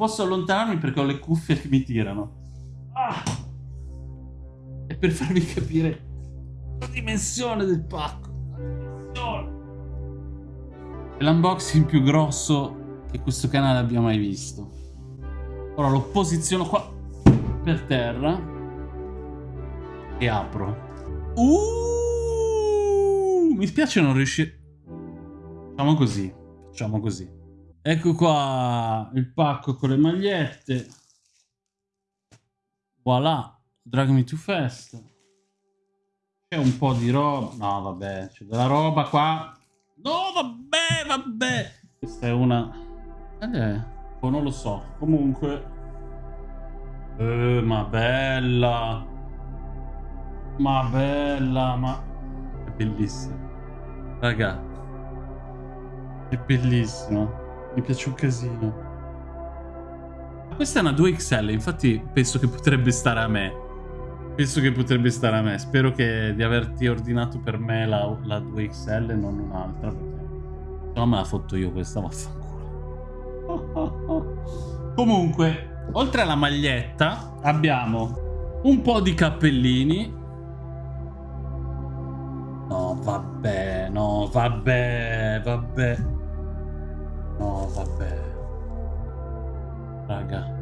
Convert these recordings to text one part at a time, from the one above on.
posso allontanarmi perché ho le cuffie che mi tirano. Ah! E per farvi capire la dimensione del pacco. È l'unboxing più grosso che questo canale abbia mai visto. Ora lo posiziono qua per terra e apro. Uh, mi spiace non riuscire... Facciamo così, facciamo così. Ecco qua il pacco con le magliette. Voilà, Drag Me Too Fast. C'è un po' di roba. No, vabbè, c'è della roba qua. No, vabbè, vabbè. Questa è una... Eh, oh, non lo so. Comunque... Eh, ma bella. Ma bella, ma... È bellissima. Raga. È bellissima. Mi piace un casino. Questa è una 2XL, infatti penso che potrebbe stare a me. Penso che potrebbe stare a me. Spero che, di averti ordinato per me la, la 2XL e non un'altra. Perché no me la fotto io questa, vaffanculo. Comunque, oltre alla maglietta, abbiamo un po' di cappellini. No, vabbè, no, vabbè, vabbè. No, vabbè. Raga.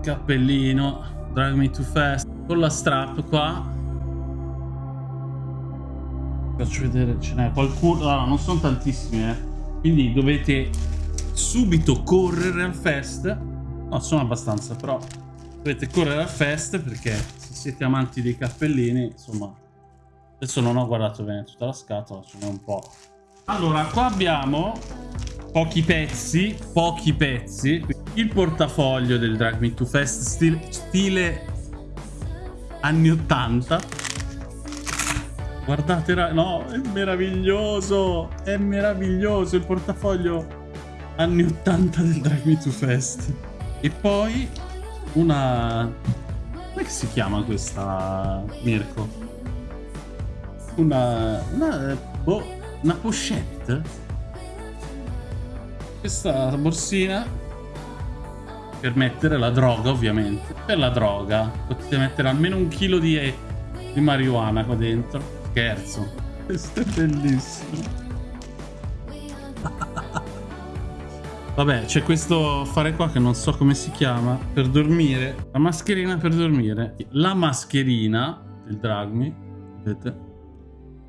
Cappellino. Drag me too fast. Con la strap qua. Faccio vedere, ce n'è qualcuno. Allora, non sono tantissimi, eh. Quindi dovete subito correre al fest. No, sono abbastanza, però dovete correre al fest perché se siete amanti dei cappellini, insomma, Adesso non ho guardato bene tutta la scatola, ce n'è un po'. Allora, qua abbiamo pochi pezzi, pochi pezzi. Il portafoglio del Drag Me To Fest stile, stile anni 80. Guardate, no, è meraviglioso, è meraviglioso il portafoglio anni 80 del Drag Me To Fest. E poi una... Come si chiama questa, Mirko? Una, una, boh, una pochette. Questa borsina per mettere la droga, ovviamente. Per la droga potete mettere almeno un chilo di, di marijuana qua dentro. Scherzo. Questo è bellissimo. Vabbè, c'è questo affare qua che non so come si chiama. Per dormire. La mascherina per dormire. La mascherina del Dragmi. Vedete?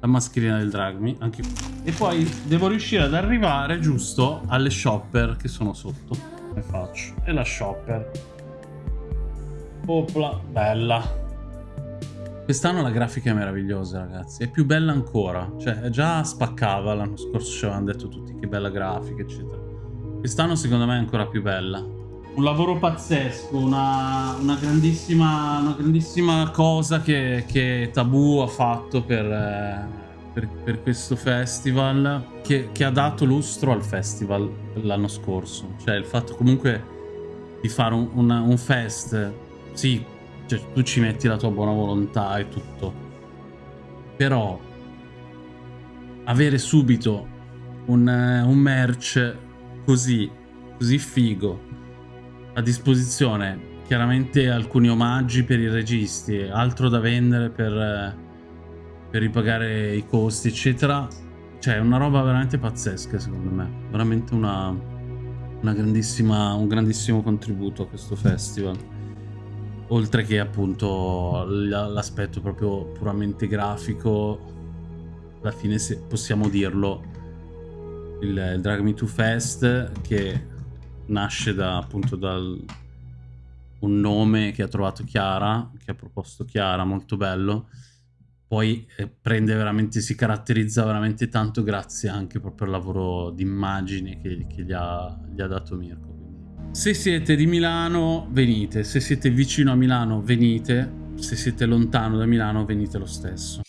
La mascherina del Dragmi anche e poi devo riuscire ad arrivare giusto alle shopper che sono sotto. Come faccio? E la shopper. Opla bella. Quest'anno la grafica è meravigliosa ragazzi. È più bella ancora. Cioè già spaccava l'anno scorso ci avevano detto tutti che bella grafica eccetera. Quest'anno secondo me è ancora più bella un lavoro pazzesco, una, una, grandissima, una grandissima, cosa che, che, Tabù ha fatto per, eh, per, per questo festival, che, che, ha dato lustro al festival l'anno scorso. Cioè il fatto comunque di fare un, una, un fest, sì, cioè, tu ci metti la tua buona volontà e tutto, però avere subito un, un merch così, così figo a disposizione chiaramente alcuni omaggi per i registi, altro da vendere per, per ripagare i costi, eccetera. Cioè, è una roba veramente pazzesca, secondo me. Veramente una, una grandissima, un grandissimo contributo a questo festival. Oltre che appunto l'aspetto proprio puramente grafico, alla fine se possiamo dirlo, il Drag Me To Fest che nasce da appunto dal un nome che ha trovato Chiara, che ha proposto Chiara, molto bello. Poi eh, prende veramente, si caratterizza veramente tanto grazie anche proprio al lavoro di immagine che, che gli, ha, gli, ha, dato Mirko. Se siete di Milano, venite. Se siete vicino a Milano, venite. Se siete lontano da Milano, venite lo stesso.